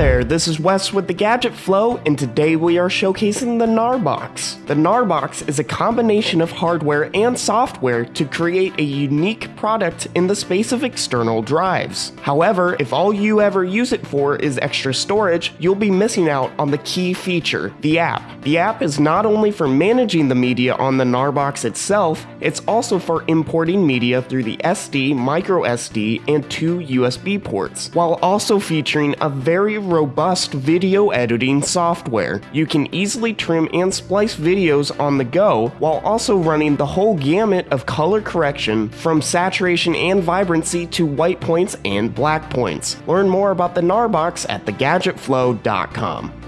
this is Wes with the Gadget Flow, and today we are showcasing the Gnarbox. The Gnarbox is a combination of hardware and software to create a unique product in the space of external drives. However, if all you ever use it for is extra storage, you'll be missing out on the key feature, the app. The app is not only for managing the media on the Gnarbox itself, it's also for importing media through the SD, micro SD, and two USB ports, while also featuring a very robust video editing software. You can easily trim and splice videos on the go while also running the whole gamut of color correction from saturation and vibrancy to white points and black points. Learn more about the Gnarbox at thegadgetflow.com.